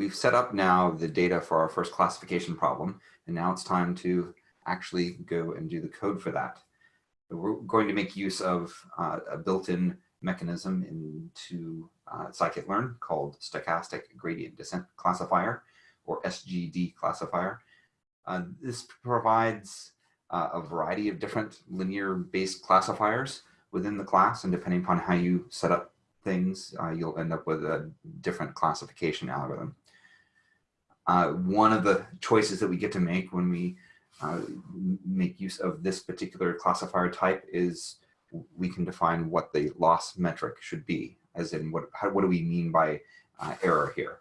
we've set up now the data for our first classification problem, and now it's time to actually go and do the code for that. We're going to make use of uh, a built-in mechanism into uh, scikit-learn called Stochastic Gradient Descent Classifier, or SGD classifier. Uh, this provides uh, a variety of different linear-based classifiers within the class, and depending upon how you set up things, uh, you'll end up with a different classification algorithm. Uh, one of the choices that we get to make when we uh, make use of this particular classifier type is we can define what the loss metric should be, as in what, how, what do we mean by uh, error here.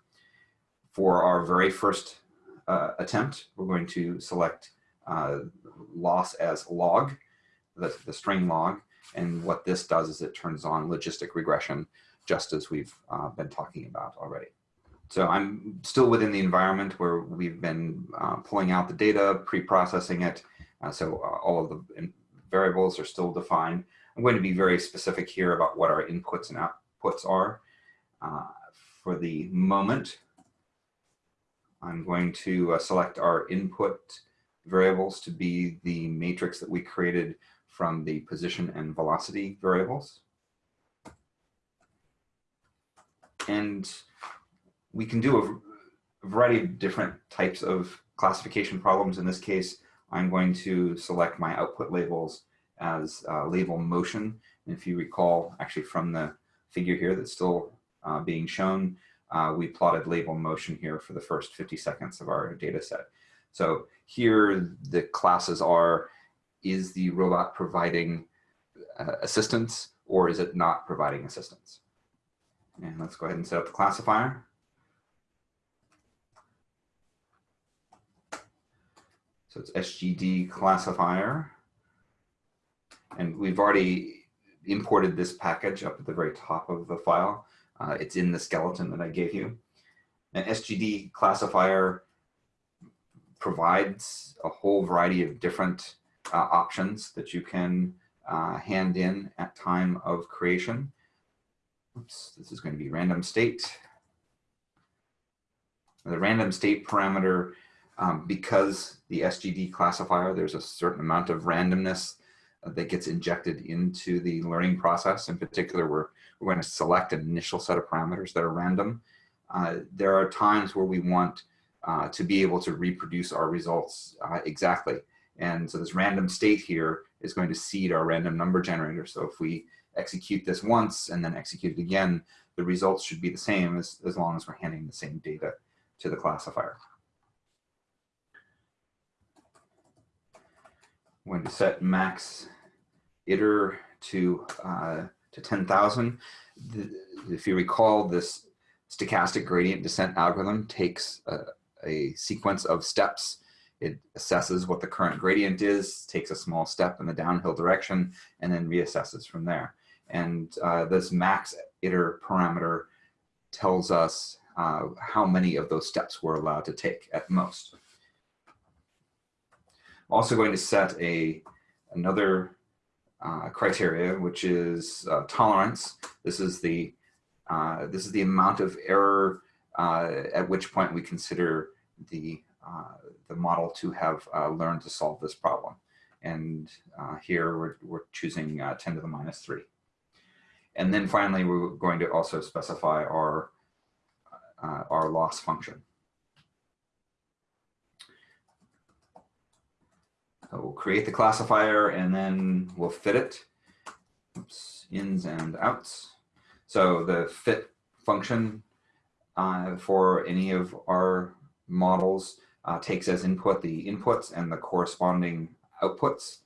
For our very first uh, attempt, we're going to select uh, loss as log, the, the string log, and what this does is it turns on logistic regression, just as we've uh, been talking about already. So I'm still within the environment where we've been uh, pulling out the data, pre-processing it. Uh, so uh, all of the variables are still defined. I'm going to be very specific here about what our inputs and outputs are. Uh, for the moment, I'm going to uh, select our input variables to be the matrix that we created from the position and velocity variables. And we can do a variety of different types of classification problems. In this case, I'm going to select my output labels as uh, label motion. And if you recall, actually from the figure here that's still uh, being shown, uh, we plotted label motion here for the first 50 seconds of our data set. So here the classes are, is the robot providing uh, assistance or is it not providing assistance? And let's go ahead and set up the classifier. So it's SGD classifier. And we've already imported this package up at the very top of the file. Uh, it's in the skeleton that I gave you. An SGD classifier provides a whole variety of different uh, options that you can uh, hand in at time of creation. Oops, this is going to be random state. The random state parameter, um, because the SGD classifier, there's a certain amount of randomness that gets injected into the learning process. In particular, we're, we're going to select an initial set of parameters that are random. Uh, there are times where we want uh, to be able to reproduce our results uh, exactly. And so this random state here is going to seed our random number generator. So if we execute this once and then execute it again, the results should be the same as, as long as we're handing the same data to the classifier. Going to set max iter to, uh, to 10,000. If you recall, this stochastic gradient descent algorithm takes a, a sequence of steps. It assesses what the current gradient is, takes a small step in the downhill direction, and then reassesses from there. And uh, this max iter parameter tells us uh, how many of those steps we're allowed to take at most. I'm also going to set a another uh, criteria, which is uh, tolerance. This is the uh, this is the amount of error uh, at which point we consider the uh, the model to have uh, learned to solve this problem. And here we're, we're choosing 10 to the minus 3. And then finally, we're going to also specify our, our loss function. We'll create the classifier and then we'll fit it. Oops, ins and outs. So the fit function uh, for any of our models uh, takes as input the inputs and the corresponding outputs.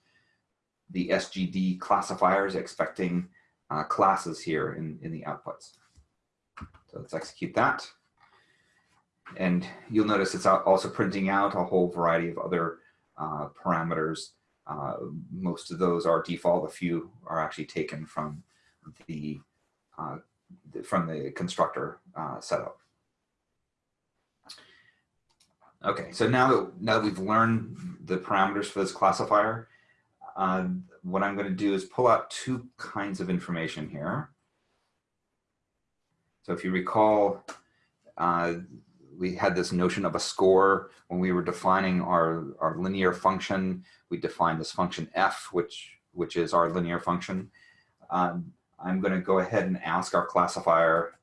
The SGD classifier is expecting uh, classes here in, in the outputs. So let's execute that. And you'll notice it's also printing out a whole variety of other uh, parameters. Uh, most of those are default. A few are actually taken from the uh, from the constructor uh, setup. Okay, so now that now that we've learned the parameters for this classifier, uh, what I'm going to do is pull out two kinds of information here. So if you recall, uh, we had this notion of a score when we were defining our, our linear function. We defined this function f, which, which is our linear function. Um, I'm going to go ahead and ask our classifier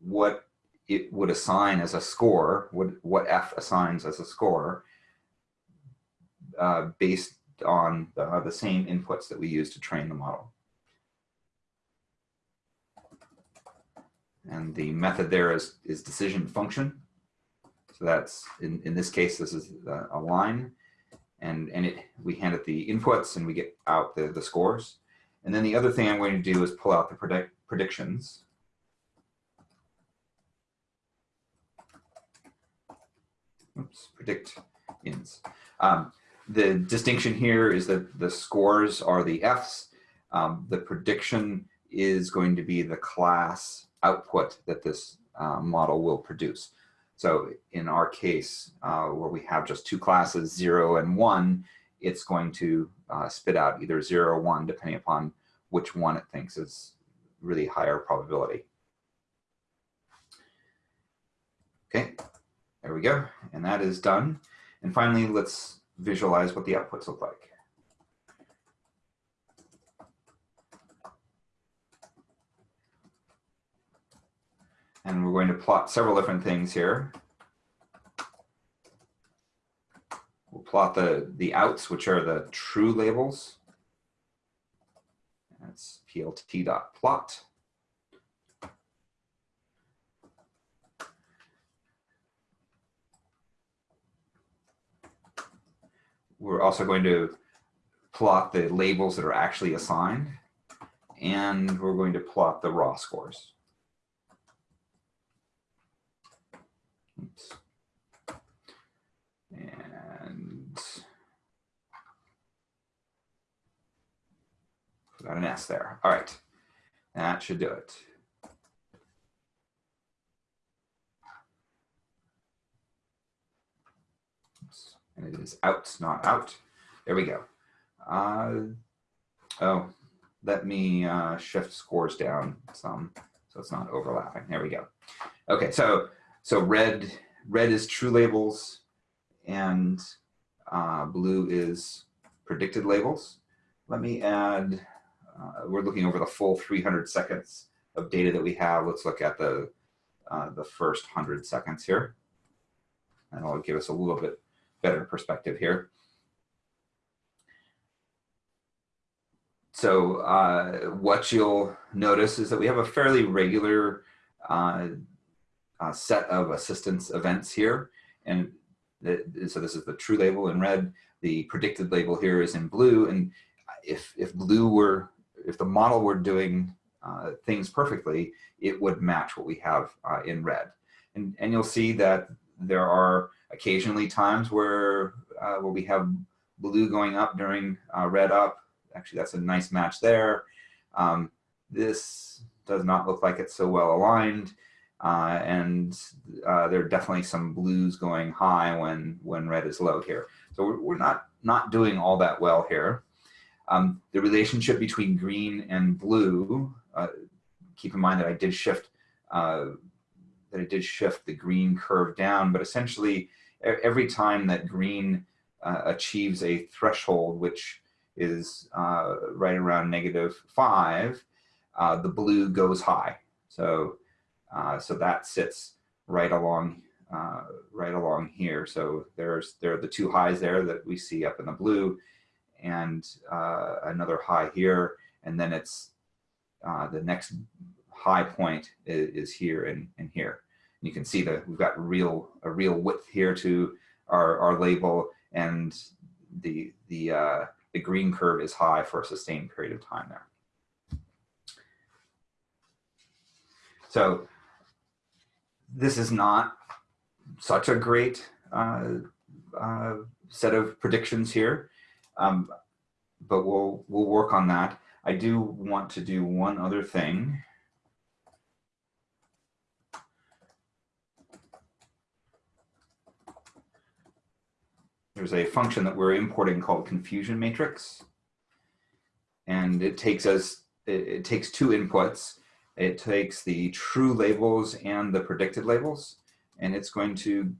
what it would assign as a score, what, what f assigns as a score, uh, based on the, the same inputs that we use to train the model. And the method there is, is decision function. So that's, in, in this case, this is a line. And, and it, we hand it the inputs and we get out the, the scores. And then the other thing I'm going to do is pull out the predict, predictions. Oops, predict ins. Um, the distinction here is that the scores are the Fs. Um, the prediction is going to be the class output that this uh, model will produce. So in our case, uh, where we have just two classes, zero and one, it's going to uh, spit out either zero or one, depending upon which one it thinks is really higher probability. Okay, there we go. And that is done. And finally, let's visualize what the outputs look like. And we're going to plot several different things here. We'll plot the, the outs, which are the true labels. That's plt.plot. We're also going to plot the labels that are actually assigned, and we're going to plot the raw scores. Oops. And got an S there. All right, that should do it. and it is out, not out. There we go. Uh, oh, let me uh, shift scores down some so it's not overlapping. There we go. Okay, so so red red is true labels, and uh, blue is predicted labels. Let me add. Uh, we're looking over the full 300 seconds of data that we have. Let's look at the uh, the first 100 seconds here, and it'll give us a little bit better perspective here. So uh, what you'll notice is that we have a fairly regular uh, uh, set of assistance events here. And so this is the true label in red. The predicted label here is in blue. And if, if blue were, if the model were doing uh, things perfectly, it would match what we have uh, in red. And, and you'll see that there are occasionally times where, uh, where we have blue going up during uh, red up. Actually, that's a nice match there. Um, this does not look like it's so well aligned. Uh, and uh, there are definitely some blues going high when, when red is low here. So we're, we're not, not doing all that well here. Um, the relationship between green and blue, uh, keep in mind that I did shift uh, that it did shift the green curve down, but essentially every time that green uh, achieves a threshold, which is uh, right around negative five, uh, the blue goes high. So, uh, so that sits right along, right along here. So there's there are the two highs there that we see up in the blue, and uh, another high here, and then it's the next high point is, is here and, and here you can see that we've got real a real width here to our, our label and the the uh, the green curve is high for a sustained period of time there. So this is not such a great uh, uh, set of predictions here, um, but we'll we'll work on that. I do want to do one other thing. there's a function that we're importing called confusion matrix. And it takes us, it, it takes two inputs. It takes the true labels and the predicted labels. and it's going to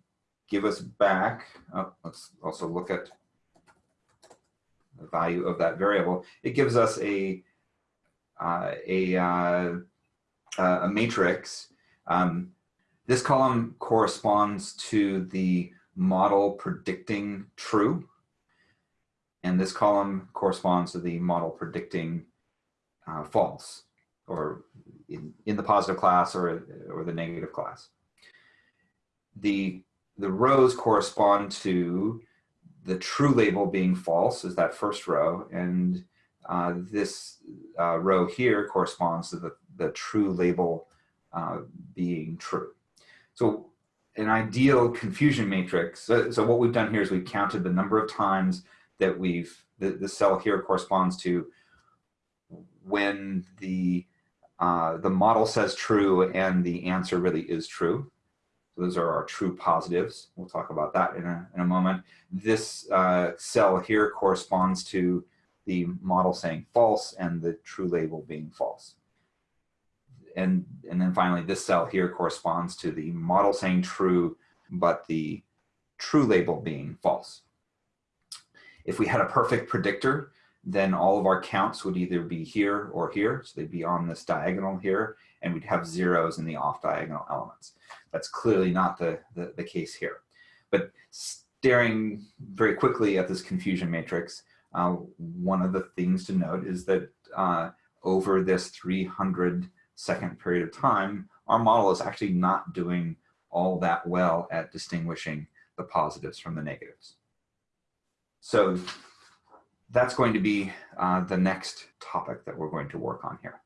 give us back, oh, let's also look at value of that variable. It gives us a, uh, a, uh, a matrix. Um, this column corresponds to the model predicting true. And this column corresponds to the model predicting uh, false or in, in the positive class or, or the negative class. The, the rows correspond to the true label being false is that first row and uh, this uh, row here corresponds to the, the true label uh, being true. So an ideal confusion matrix, so, so, what we've done here is we've counted the number of times that we've, the, the cell here corresponds to when the, uh, the model says true and the answer really is true. So those are our true positives. We'll talk about that in a, in a moment. This uh, cell here corresponds to the model saying false and the true label being false. And, and then finally, this cell here corresponds to the model saying true, but the true label being false. If we had a perfect predictor, then all of our counts would either be here or here. So they'd be on this diagonal here, and we'd have zeros in the off diagonal elements. That's clearly not the, the, the case here. But staring very quickly at this confusion matrix, uh, one of the things to note is that uh, over this 300 second period of time, our model is actually not doing all that well at distinguishing the positives from the negatives. So that's going to be uh, the next topic that we're going to work on here.